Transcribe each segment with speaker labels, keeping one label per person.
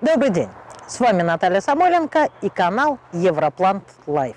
Speaker 1: Добрый день! С вами Наталья Самойленко и канал Европлант Life.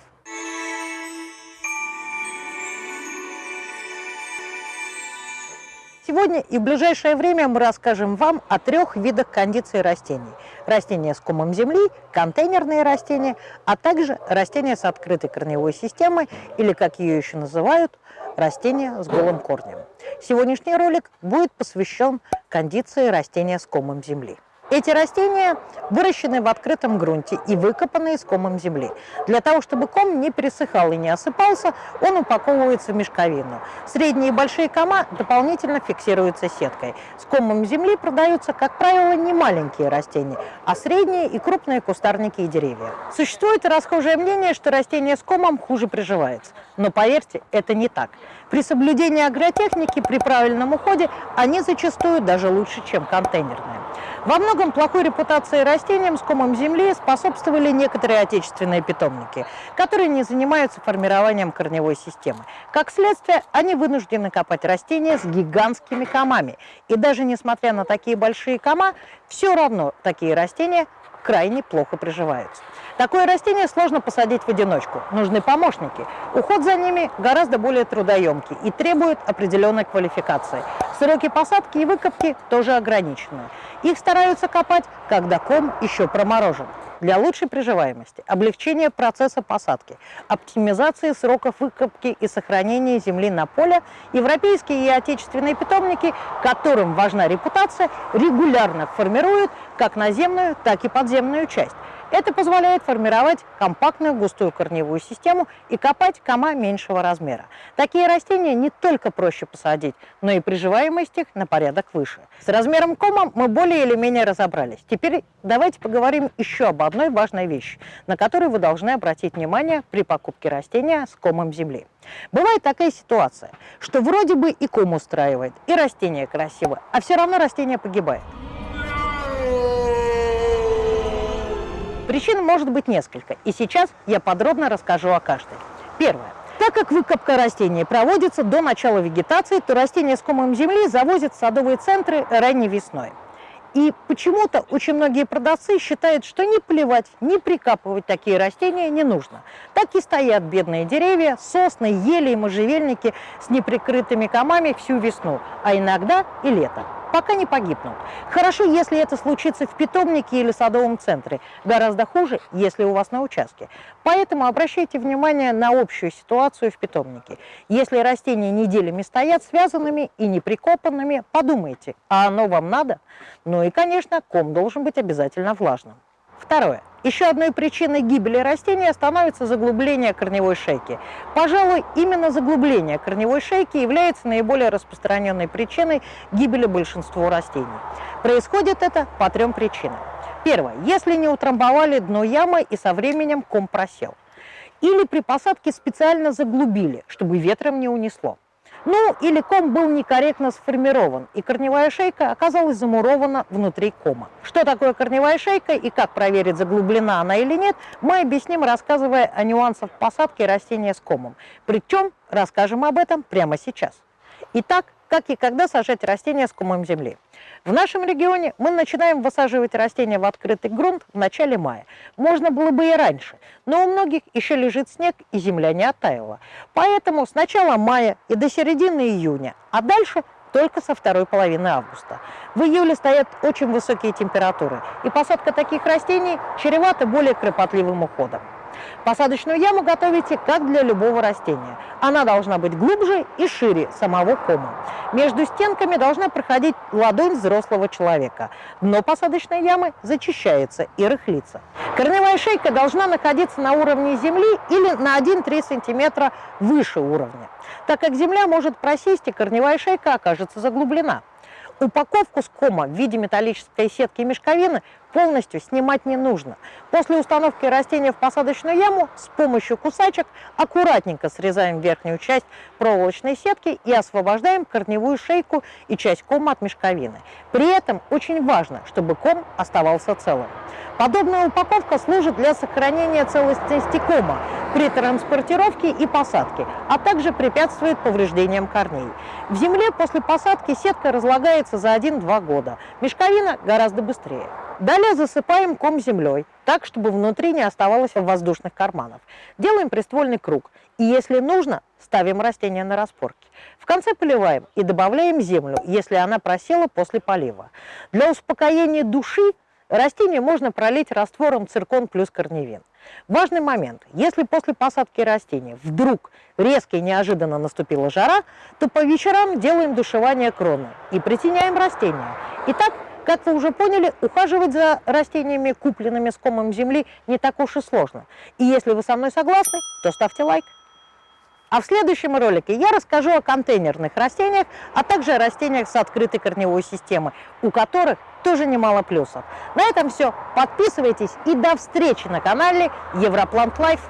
Speaker 1: Сегодня и в ближайшее время мы расскажем вам о трех видах кондиции растений. Растения с комом земли, контейнерные растения, а также растения с открытой корневой системой, или, как ее еще называют, растения с голым корнем. Сегодняшний ролик будет посвящен кондиции растения с комом земли. Эти растения выращены в открытом грунте и выкопаны из комом земли. Для того, чтобы ком не пересыхал и не осыпался, он упаковывается в мешковину. Средние и большие кома дополнительно фиксируются сеткой. С комом земли продаются, как правило, не маленькие растения, а средние и крупные кустарники и деревья. Существует расхожее мнение, что растение с комом хуже приживается. Но поверьте, это не так. При соблюдении агротехники, при правильном уходе, они зачастую даже лучше, чем контейнерные. Во многом плохой репутации растениям с комом земли способствовали некоторые отечественные питомники, которые не занимаются формированием корневой системы. Как следствие, они вынуждены копать растения с гигантскими комами. И даже несмотря на такие большие кома, все равно такие растения крайне плохо приживаются. Такое растение сложно посадить в одиночку, нужны помощники. Уход за ними гораздо более трудоемкий и требует определенной квалификации. Сроки посадки и выкопки тоже ограничены. Их стараются копать, когда ком еще проморожен. Для лучшей приживаемости, облегчения процесса посадки, оптимизации сроков выкопки и сохранения земли на поле, европейские и отечественные питомники, которым важна репутация, регулярно формируют как наземную, так и подземную часть. Это позволяет формировать компактную густую корневую систему и копать кома меньшего размера. Такие растения не только проще посадить, но и приживаемость их на порядок выше. С размером кома мы более или менее разобрались. Теперь давайте поговорим еще об одной важной вещи, на которую вы должны обратить внимание при покупке растения с комом земли. Бывает такая ситуация, что вроде бы и ком устраивает, и растение красивое, а все равно растение погибает. Причин может быть несколько, и сейчас я подробно расскажу о каждой. Первое. Так как выкопка растений проводится до начала вегетации, то растения с комом земли завозят в садовые центры ранней весной. И почему-то очень многие продавцы считают, что не плевать, не прикапывать такие растения не нужно. Так и стоят бедные деревья, сосны, ели и можжевельники с неприкрытыми комами всю весну, а иногда и лето пока не погибнут. Хорошо, если это случится в питомнике или садовом центре. Гораздо хуже, если у вас на участке. Поэтому обращайте внимание на общую ситуацию в питомнике. Если растения неделями стоят связанными и неприкопанными, подумайте, а оно вам надо? Ну и, конечно, ком должен быть обязательно влажным. Второе. Еще одной причиной гибели растения становится заглубление корневой шейки. Пожалуй, именно заглубление корневой шейки является наиболее распространенной причиной гибели большинства растений. Происходит это по трем причинам. Первое. Если не утрамбовали дно ямы и со временем ком просел. Или при посадке специально заглубили, чтобы ветром не унесло. Ну, или ком был некорректно сформирован, и корневая шейка оказалась замурована внутри кома. Что такое корневая шейка и как проверить, заглублена она или нет, мы объясним, рассказывая о нюансах посадки растения с комом. Причем расскажем об этом прямо сейчас. Итак, как и когда сажать растения с комом земли. В нашем регионе мы начинаем высаживать растения в открытый грунт в начале мая. Можно было бы и раньше, но у многих еще лежит снег и земля не оттаяла. Поэтому с начала мая и до середины июня, а дальше только со второй половины августа. В июле стоят очень высокие температуры, и посадка таких растений чревата более кропотливым уходом. Посадочную яму готовите как для любого растения. Она должна быть глубже и шире самого кома. Между стенками должна проходить ладонь взрослого человека. Дно посадочной ямы зачищается и рыхлится. Корневая шейка должна находиться на уровне земли или на 1-3 см выше уровня, так как земля может просесть и корневая шейка окажется заглублена. Упаковку с кома в виде металлической сетки мешковины полностью снимать не нужно. После установки растения в посадочную яму с помощью кусачек аккуратненько срезаем верхнюю часть проволочной сетки и освобождаем корневую шейку и часть кома от мешковины. При этом очень важно, чтобы ком оставался целым. Подобная упаковка служит для сохранения целостности кома при транспортировке и посадке, а также препятствует повреждениям корней. В земле после посадки сетка разлагается за 1-2 года, мешковина гораздо быстрее. Далее засыпаем ком землей, так, чтобы внутри не оставалось воздушных карманов. Делаем приствольный круг. И если нужно, ставим растение на распорки. В конце поливаем и добавляем землю, если она просела после полива. Для успокоения души растение можно пролить раствором циркон плюс корневин. Важный момент. Если после посадки растения вдруг резко и неожиданно наступила жара, то по вечерам делаем душевание кроны и притеняем растения. Итак, как вы уже поняли, ухаживать за растениями, купленными с комом земли, не так уж и сложно. И если вы со мной согласны, то ставьте лайк. А в следующем ролике я расскажу о контейнерных растениях, а также о растениях с открытой корневой системой, у которых тоже немало плюсов. На этом все. Подписывайтесь и до встречи на канале Европлант Life.